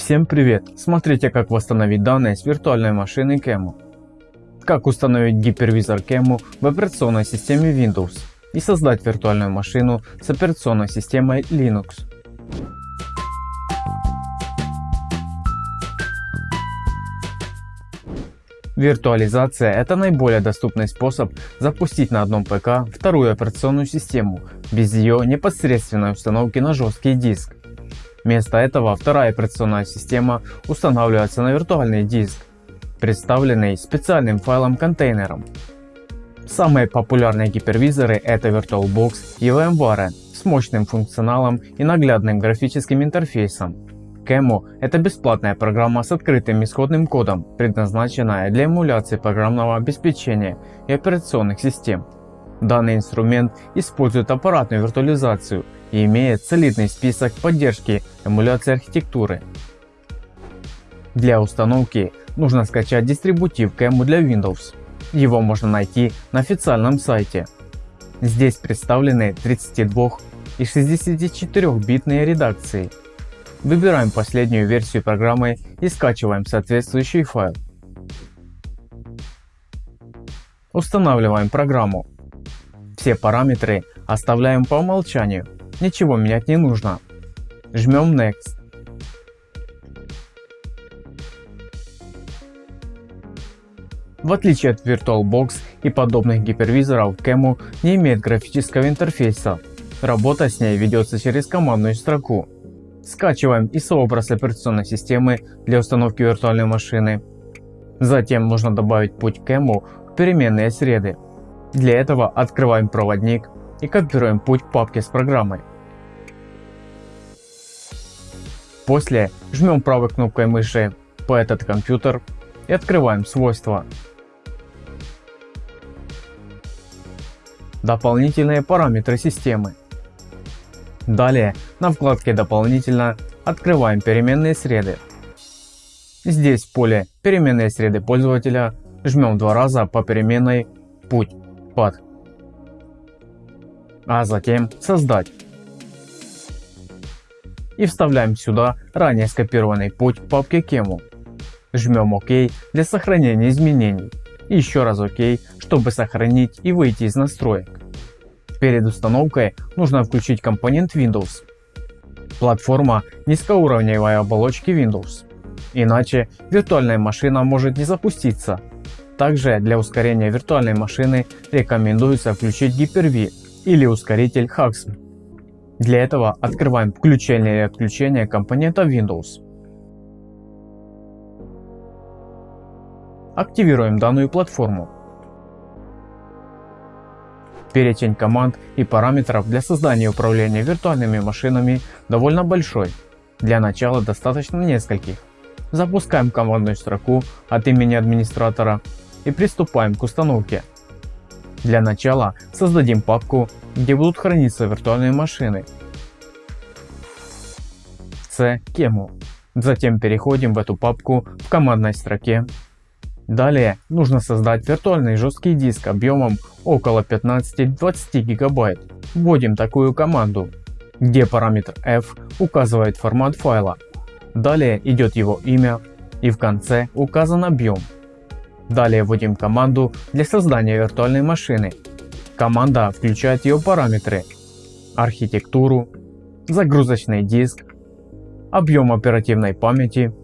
Всем привет! Смотрите как восстановить данные с виртуальной машины Kemu. Как установить гипервизор Kemu в операционной системе Windows и создать виртуальную машину с операционной системой Linux. Виртуализация – это наиболее доступный способ запустить на одном ПК вторую операционную систему без ее непосредственной установки на жесткий диск. Вместо этого вторая операционная система устанавливается на виртуальный диск, представленный специальным файлом-контейнером. Самые популярные гипервизоры это VirtualBox и VMware с мощным функционалом и наглядным графическим интерфейсом. Kemu – это бесплатная программа с открытым исходным кодом, предназначенная для эмуляции программного обеспечения и операционных систем. Данный инструмент использует аппаратную виртуализацию и имеет солидный список поддержки эмуляции архитектуры. Для установки нужно скачать дистрибутив Kemu для Windows. Его можно найти на официальном сайте. Здесь представлены 32 и 64-битные редакции. Выбираем последнюю версию программы и скачиваем соответствующий файл. Устанавливаем программу. Все параметры оставляем по умолчанию, ничего менять не нужно. Жмем Next. В отличие от VirtualBox и подобных гипервизоров, Kemu не имеет графического интерфейса. Работа с ней ведется через командную строку. Скачиваем ISO-образ операционной системы для установки виртуальной машины. Затем нужно добавить путь Kemu в переменные среды. Для этого открываем проводник и копируем путь к папке с программой. После жмем правой кнопкой мыши по этот компьютер и открываем свойства. Дополнительные параметры системы. Далее на вкладке «Дополнительно» открываем переменные среды. Здесь в поле «Переменные среды пользователя» жмем два раза по переменной «Путь» под, а затем создать. И вставляем сюда ранее скопированный путь папке Kemu. Жмем ОК для сохранения изменений. И еще раз ОК, чтобы сохранить и выйти из настроек. Перед установкой нужно включить компонент Windows. Платформа низкоуровневой оболочки Windows. Иначе виртуальная машина может не запуститься также для ускорения виртуальной машины рекомендуется включить Hyper-V или ускоритель HAXM. Для этого открываем включение и отключение компонента Windows. Активируем данную платформу. Перечень команд и параметров для создания и управления виртуальными машинами довольно большой. Для начала достаточно нескольких. Запускаем командную строку от имени администратора и приступаем к установке. Для начала создадим папку, где будут храниться виртуальные машины. C Kemu. Затем переходим в эту папку в командной строке. Далее нужно создать виртуальный жесткий диск объемом около 15-20 гигабайт. Вводим такую команду, где параметр f указывает формат файла. Далее идет его имя и в конце указан объем. Далее вводим команду для создания виртуальной машины. Команда включает ее параметры, архитектуру, загрузочный диск, объем оперативной памяти,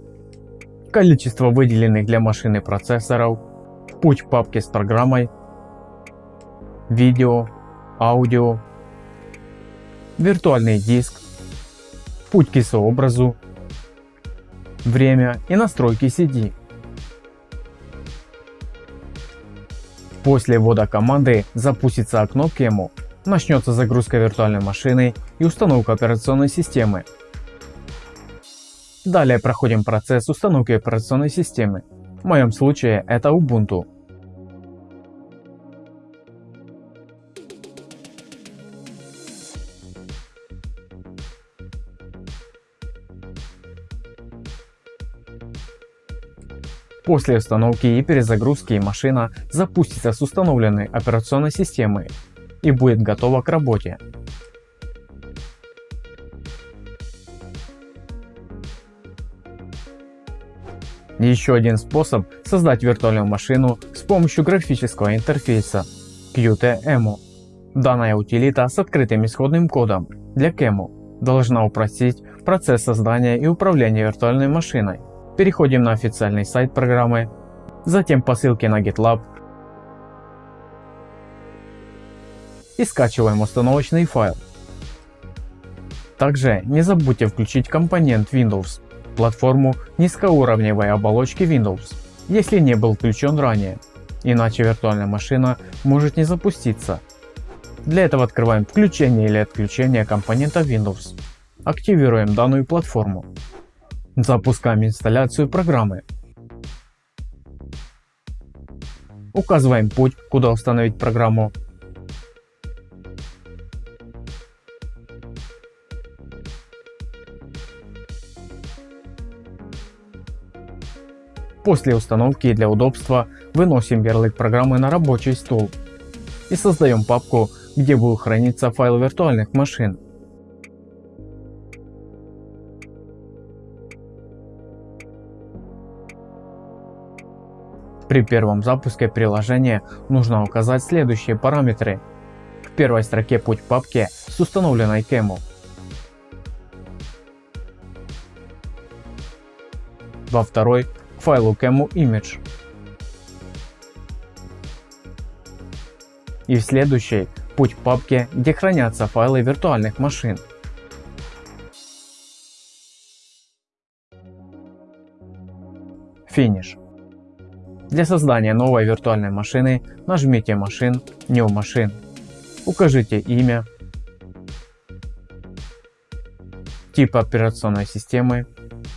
количество выделенных для машины процессоров, путь в папке с программой, видео, аудио, виртуальный диск, путь к ISO образу, время и настройки CD. После ввода команды запустится окно Kemu, начнется загрузка виртуальной машины и установка операционной системы. Далее проходим процесс установки операционной системы. В моем случае это Ubuntu. После установки и перезагрузки машина запустится с установленной операционной системой и будет готова к работе. Еще один способ создать виртуальную машину с помощью графического интерфейса Qt-Emu. Данная утилита с открытым исходным кодом для QEMU должна упростить процесс создания и управления виртуальной машиной. Переходим на официальный сайт программы, затем по ссылке на GitLab и скачиваем установочный файл. Также не забудьте включить компонент Windows, платформу низкоуровневой оболочки Windows, если не был включен ранее, иначе виртуальная машина может не запуститься. Для этого открываем включение или отключение компонента Windows. Активируем данную платформу. Запускаем инсталляцию программы. Указываем путь, куда установить программу После установки для удобства выносим ярлык программы на рабочий стол и создаем папку, где будут храниться файлы виртуальных машин. При первом запуске приложения нужно указать следующие параметры. В первой строке путь папки с установленной кему. Во второй файлу Camo Image. И в следующей путь к папке, где хранятся файлы виртуальных машин. Финиш. Для создания новой виртуальной машины нажмите Машин, New Machine. Укажите имя, тип операционной системы,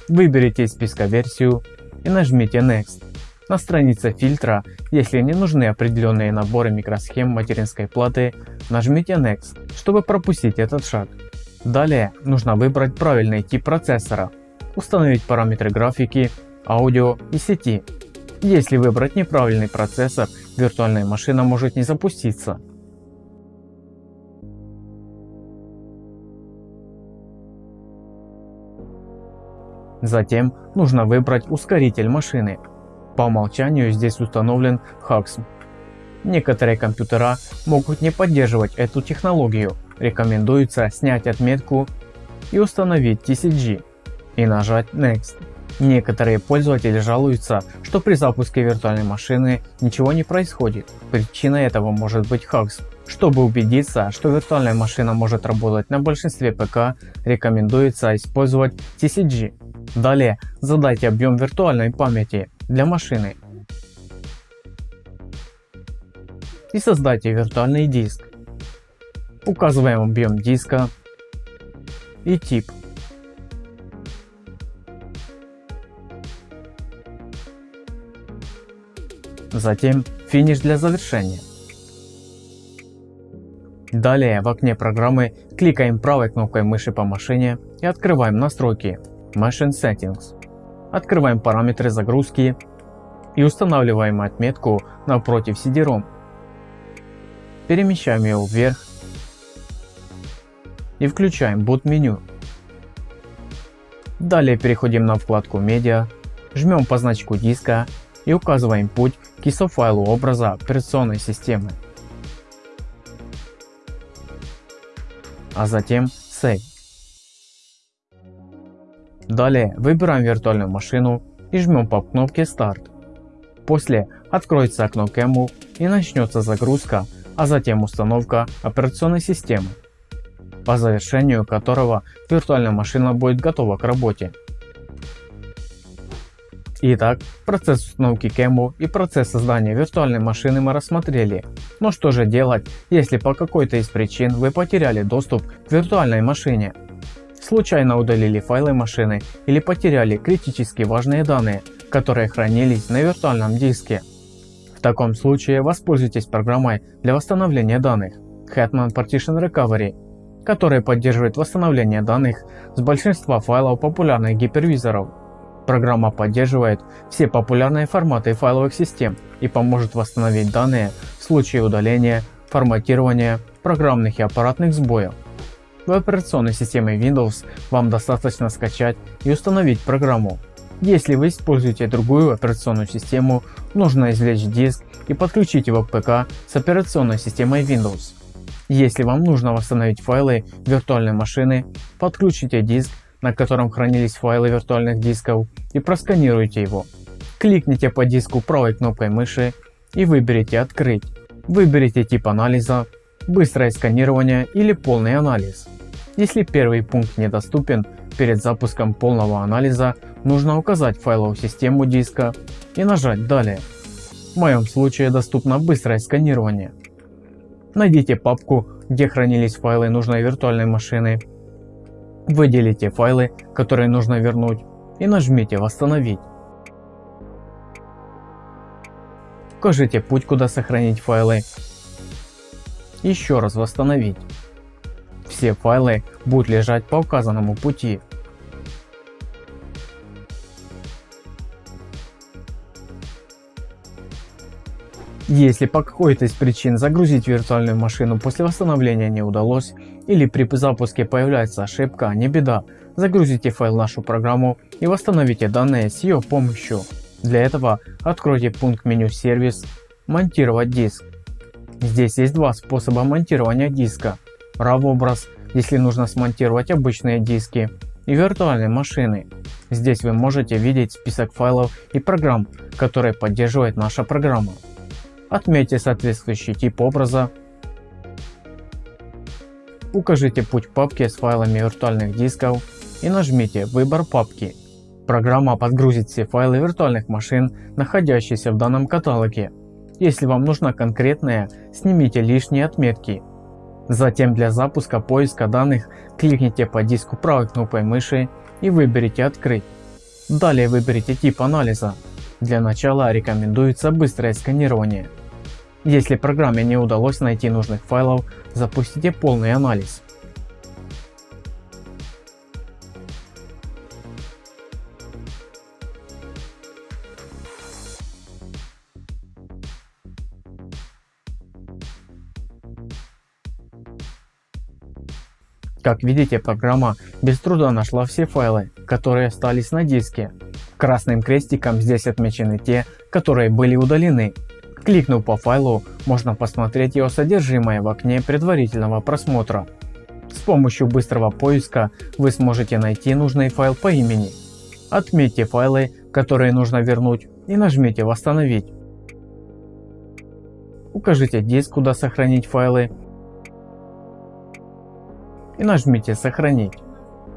выберите из списка версию и нажмите Next. На странице фильтра, если не нужны определенные наборы микросхем материнской платы, нажмите Next, чтобы пропустить этот шаг. Далее нужно выбрать правильный тип процессора, установить параметры графики, аудио и сети. Если выбрать неправильный процессор, виртуальная машина может не запуститься. Затем нужно выбрать ускоритель машины. По умолчанию здесь установлен HAXM. Некоторые компьютера могут не поддерживать эту технологию. Рекомендуется снять отметку и установить TCG и нажать Next. Некоторые пользователи жалуются, что при запуске виртуальной машины ничего не происходит. Причиной этого может быть HAXM. Чтобы убедиться, что виртуальная машина может работать на большинстве ПК, рекомендуется использовать TCG. Далее задайте объем виртуальной памяти для машины и создайте виртуальный диск. Указываем объем диска и тип. Затем финиш для завершения. Далее в окне программы кликаем правой кнопкой мыши по машине и открываем настройки Machine Settings. Открываем параметры загрузки и устанавливаем отметку напротив CD-ROM. Перемещаем ее вверх и включаем Boot меню. Далее переходим на вкладку Media, жмем по значку диска и указываем путь к ISO файлу образа операционной системы. А затем Save. Далее выбираем виртуальную машину и жмем по кнопке Старт. После откроется окно Camel и начнется загрузка, а затем установка операционной системы, по завершению которого виртуальная машина будет готова к работе. Итак, процесс установки Camel и процесс создания виртуальной машины мы рассмотрели. Но что же делать, если по какой-то из причин вы потеряли доступ к виртуальной машине? случайно удалили файлы машины или потеряли критически важные данные, которые хранились на виртуальном диске. В таком случае воспользуйтесь программой для восстановления данных Hetman Partition Recovery, которая поддерживает восстановление данных с большинства файлов популярных гипервизоров. Программа поддерживает все популярные форматы файловых систем и поможет восстановить данные в случае удаления, форматирования, программных и аппаратных сбоев. В операционной системе Windows вам достаточно скачать и установить программу. Если вы используете другую операционную систему, нужно извлечь диск и подключить его к ПК с операционной системой Windows. Если вам нужно восстановить файлы виртуальной машины, подключите диск, на котором хранились файлы виртуальных дисков и просканируйте его. Кликните по диску правой кнопкой мыши и выберите «Открыть». Выберите тип анализа, быстрое сканирование или полный анализ. Если первый пункт недоступен, перед запуском полного анализа нужно указать файловую систему диска и нажать «Далее». В моем случае доступно быстрое сканирование. Найдите папку, где хранились файлы нужной виртуальной машины. Выделите файлы, которые нужно вернуть и нажмите «Восстановить». Укажите путь, куда сохранить файлы. Еще раз восстановить. Все файлы будут лежать по указанному пути. Если по какой-то из причин загрузить виртуальную машину после восстановления не удалось или при запуске появляется ошибка, не беда, загрузите файл нашу программу и восстановите данные с ее помощью. Для этого откройте пункт меню сервис монтировать диск. Здесь есть два способа монтирования диска. RAW образ, если нужно смонтировать обычные диски и виртуальные машины. Здесь вы можете видеть список файлов и программ, которые поддерживает наша программа. Отметьте соответствующий тип образа. Укажите путь папки с файлами виртуальных дисков и нажмите «Выбор папки». Программа подгрузит все файлы виртуальных машин, находящиеся в данном каталоге. Если вам нужна конкретная, снимите лишние отметки. Затем для запуска поиска данных кликните по диску правой кнопкой мыши и выберите «Открыть». Далее выберите тип анализа. Для начала рекомендуется быстрое сканирование. Если программе не удалось найти нужных файлов, запустите полный анализ. Как видите, программа без труда нашла все файлы, которые остались на диске. Красным крестиком здесь отмечены те, которые были удалены. Кликнув по файлу, можно посмотреть его содержимое в окне предварительного просмотра. С помощью быстрого поиска вы сможете найти нужный файл по имени. Отметьте файлы, которые нужно вернуть и нажмите «Восстановить». Укажите диск, куда сохранить файлы и нажмите «Сохранить».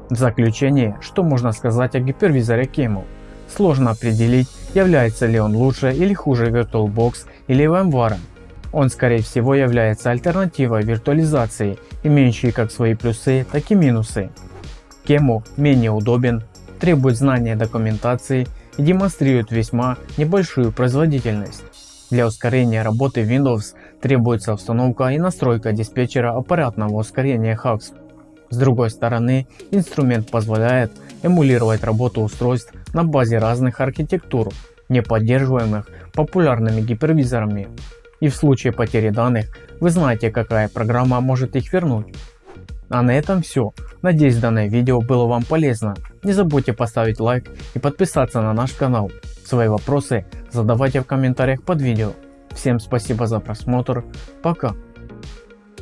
В заключение, что можно сказать о гипервизоре Camel? Сложно определить, является ли он лучше или хуже VirtualBox или VMware. Он скорее всего является альтернативой виртуализации, имеющей как свои плюсы, так и минусы. Кему менее удобен, требует знания документации и демонстрирует весьма небольшую производительность. Для ускорения работы Windows требуется установка и настройка диспетчера аппаратного ускорения HAX. С другой стороны, инструмент позволяет эмулировать работу устройств на базе разных архитектур, не поддерживаемых популярными гипервизорами. И в случае потери данных вы знаете какая программа может их вернуть. А на этом все. Надеюсь данное видео было вам полезно. Не забудьте поставить лайк и подписаться на наш канал. Свои вопросы задавайте в комментариях под видео. Всем спасибо за просмотр. Пока.